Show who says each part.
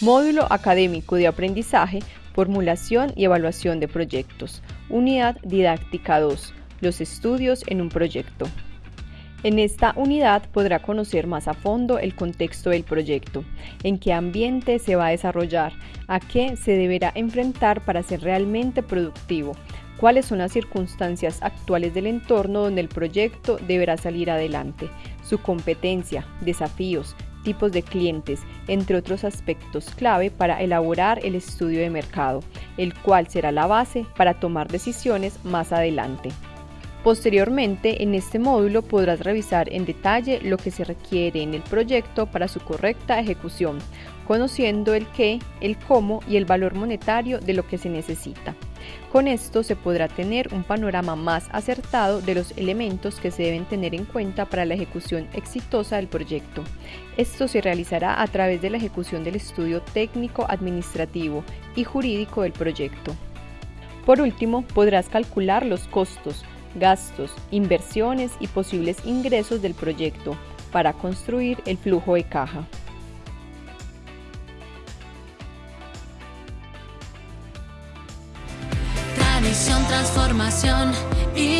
Speaker 1: Módulo académico de aprendizaje, formulación y evaluación de proyectos. Unidad didáctica 2. Los estudios en un proyecto. En esta unidad podrá conocer más a fondo el contexto del proyecto, en qué ambiente se va a desarrollar, a qué se deberá enfrentar para ser realmente productivo, cuáles son las circunstancias actuales del entorno donde el proyecto deberá salir adelante, su competencia, desafíos, tipos de clientes, entre otros aspectos clave para elaborar el estudio de mercado, el cual será la base para tomar decisiones más adelante. Posteriormente, en este módulo podrás revisar en detalle lo que se requiere en el proyecto para su correcta ejecución, conociendo el qué, el cómo y el valor monetario de lo que se necesita. Con esto se podrá tener un panorama más acertado de los elementos que se deben tener en cuenta para la ejecución exitosa del proyecto. Esto se realizará a través de la ejecución del estudio técnico, administrativo y jurídico del proyecto. Por último, podrás calcular los costos, gastos, inversiones y posibles ingresos del proyecto para construir el flujo de caja.
Speaker 2: Transformación, innovación.